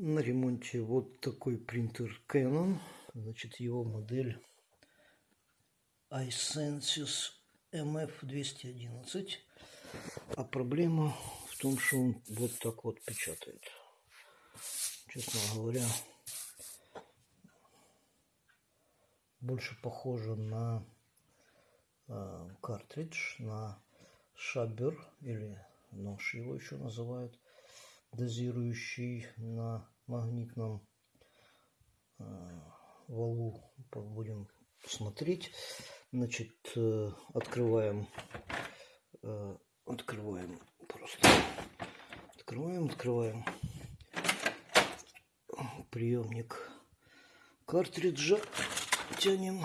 на ремонте вот такой принтер Canon. Значит, его модель iSensus MF211. А проблема в том, что он вот так вот печатает. Честно говоря, больше похоже на э, картридж, на шабер или нож его еще называют дозирующий на магнитном э, валу. Будем смотреть. Значит, э, открываем, э, открываем просто, открываем, открываем приемник картриджа, тянем.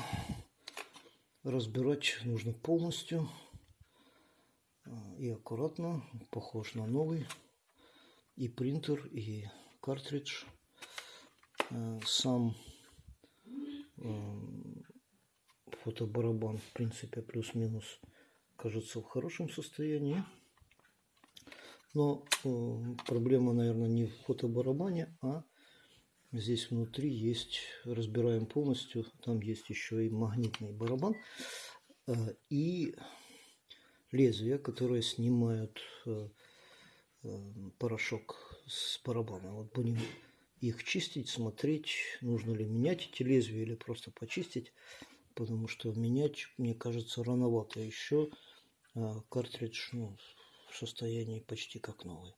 Разбирать нужно полностью и аккуратно, похож на новый и принтер, и картридж. Э, сам э, фотобарабан, в принципе, плюс-минус, кажется в хорошем состоянии. Но э, проблема, наверное, не в фотобарабане, а здесь внутри есть, разбираем полностью, там есть еще и магнитный барабан и лезвия, которые снимают порошок с барабана. Вот будем их чистить, смотреть, нужно ли менять эти лезвия или просто почистить, потому что менять, мне кажется, рановато. Еще а, картридж ну, в состоянии почти как новый.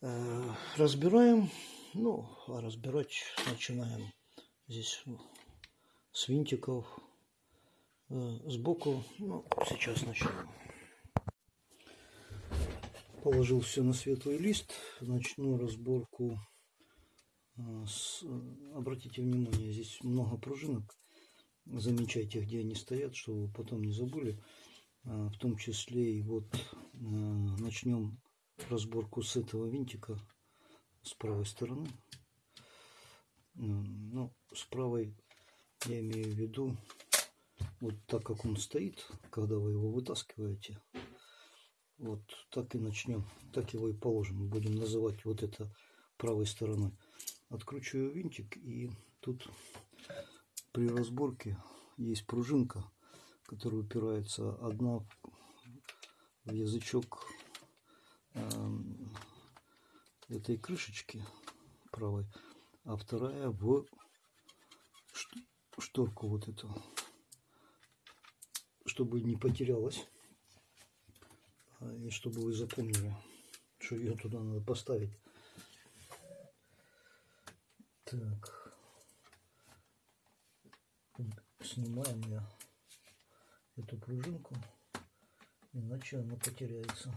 А, разбираем, ну, а разбирать начинаем здесь ну, с винтиков а, сбоку. Ну, сейчас начнем положил все на светлый лист. Начну разборку. А, с... Обратите внимание, здесь много пружинок. Замечайте, где они стоят, чтобы потом не забыли. А, в том числе и вот а, начнем разборку с этого винтика с правой стороны. Ну, с правой я имею в виду, вот так как он стоит, когда вы его вытаскиваете, вот так и начнем. Так его и положим. Будем называть вот это правой стороной. Откручиваю винтик и тут при разборке есть пружинка, которая упирается одна в язычок э, этой крышечки правой, а вторая в шторку вот эту, чтобы не потерялась. И чтобы вы запомнили, что ее туда надо поставить. Так. Снимаем я эту пружинку, иначе она потеряется.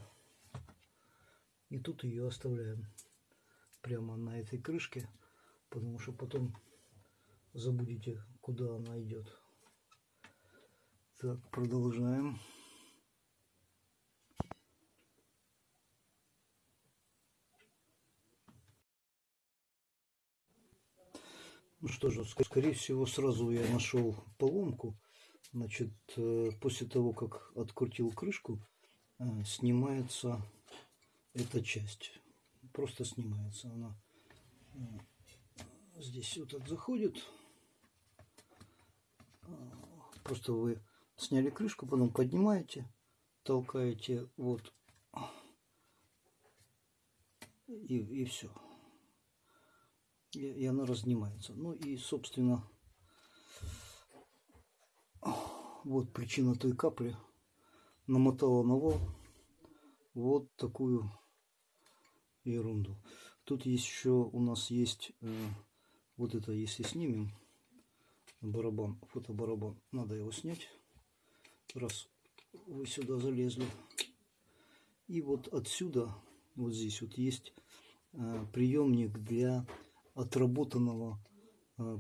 И тут ее оставляем прямо на этой крышке, потому что потом забудете, куда она идет. Так, продолжаем. Ну что же, скорее всего, сразу я нашел поломку. Значит, э, после того, как открутил крышку, э, снимается эта часть. Просто снимается она. Э, здесь вот так заходит. Просто вы сняли крышку, потом поднимаете, толкаете вот и, и все и она разнимается. Ну и, собственно, вот причина той капли. Намотала на вал вот такую ерунду. Тут есть еще у нас есть э, вот это, если снимем барабан, фотобарабан, надо его снять, раз вы сюда залезли. И вот отсюда, вот здесь вот есть э, приемник для отработанного э,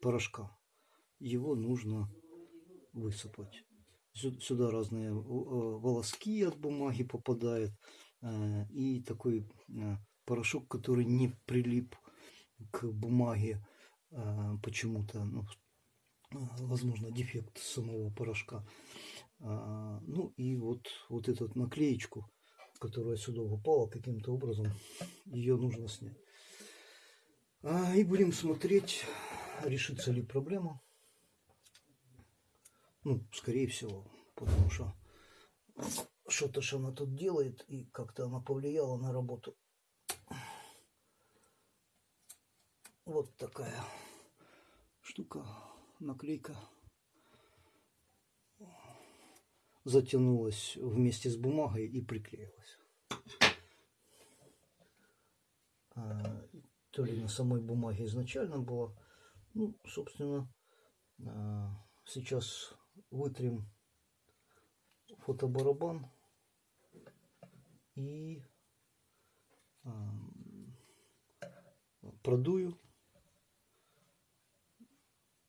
порошка. Его нужно высыпать. Сюда разные э, волоски от бумаги попадают. Э, и такой порошок, который не прилип к бумаге почему-то. Ну, возможно, дефект самого порошка. Ну и вот, вот эту наклеечку которая сюда упала каким-то образом. Ее нужно снять. А, и будем смотреть, решится ли проблема. Ну, скорее всего, потому что что-то же она тут делает, и как-то она повлияла на работу. Вот такая штука, наклейка. Затянулась вместе с бумагой и приклеилась. А, то ли на самой бумаге изначально было. Ну, собственно, а, сейчас вытрем фотобарабан и продую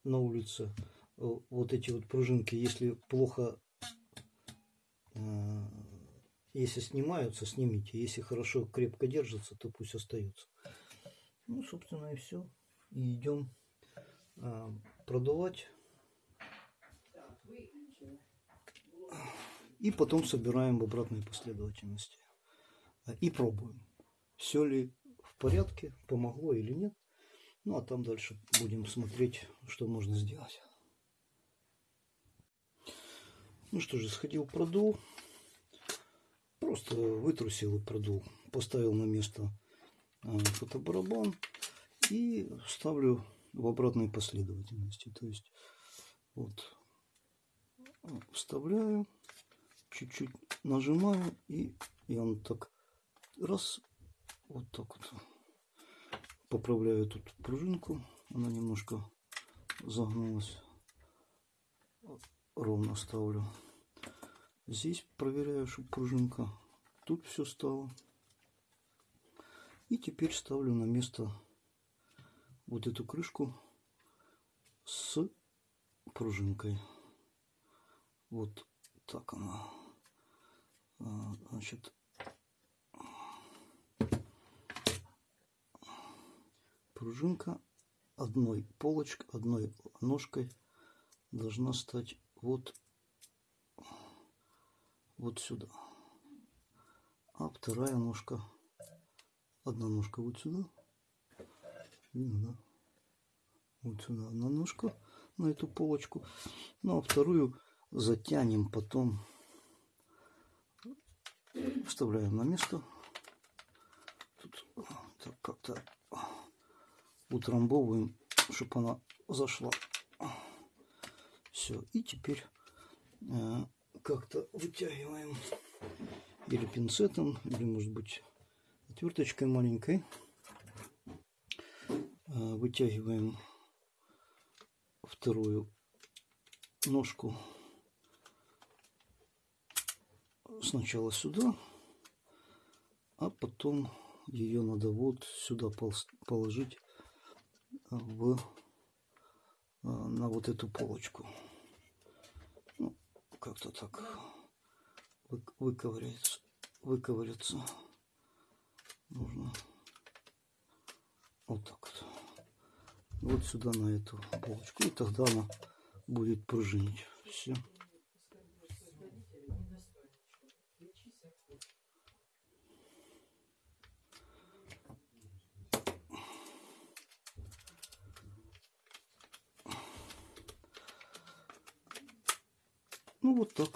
на улице вот эти вот пружинки, если плохо, если снимаются, снимите. Если хорошо, крепко держатся, то пусть остаются. Ну, собственно, и все. И идем продувать. И потом собираем в обратной последовательности. И пробуем, все ли в порядке, помогло или нет. Ну а там дальше будем смотреть, что можно сделать. Ну что же, сходил, продул. Просто вытрусил и продул. Поставил на место а, фотобарабан и ставлю в обратной последовательности. То есть вот вставляю чуть-чуть нажимаю, и, и он так раз, вот так вот. Поправляю тут пружинку, она немножко загнулась. Ровно ставлю. Здесь проверяю, чтобы пружинка тут все стало. И теперь ставлю на место вот эту крышку с пружинкой. Вот так она. А, значит, пружинка одной полочкой, одной ножкой должна стать вот, вот сюда. А вторая ножка, одна ножка вот сюда. Видно, да? Вот сюда одна ножка на эту полочку. Ну а вторую затянем потом вставляем на место. Тут так как-то утрамбовываем, чтобы она зашла. Все. И теперь э, как-то вытягиваем или пинцетом, или может быть отверточкой маленькой. Э, вытягиваем вторую ножку сначала сюда, а потом ее надо вот сюда положить в, а, на вот эту полочку. Ну, как-то так выковыряется, выковыряться нужно вот так вот. Вот сюда на эту полочку. И тогда она будет пружинить. Все. Ну вот так.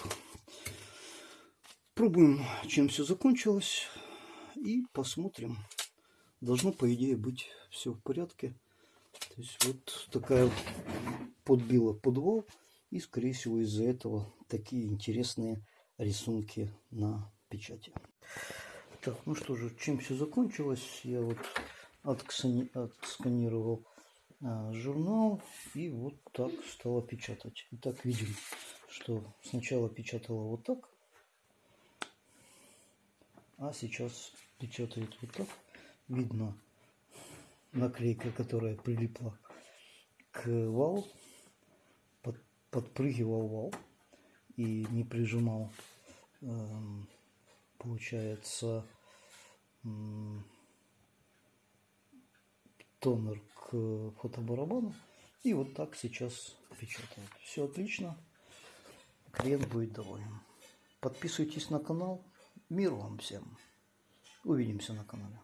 Пробуем, чем все закончилось. И посмотрим. Должно, по идее, быть все в порядке. То есть вот такая подбила подвал. И, скорее всего, из-за этого такие интересные рисунки на печати. Так, ну что же, чем все закончилось? Я вот отсканировал а, журнал и вот так стала печатать. Итак, видим что сначала печатала вот так, а сейчас печатает вот так. Видно наклейка, которая прилипла к валу, под, подпрыгивал вал и не прижимал, э, получается, тонер к фотобарабану. И вот так сейчас печатает. Все отлично клиент будет доволен. Подписывайтесь на канал Мир вам всем. Увидимся на канале.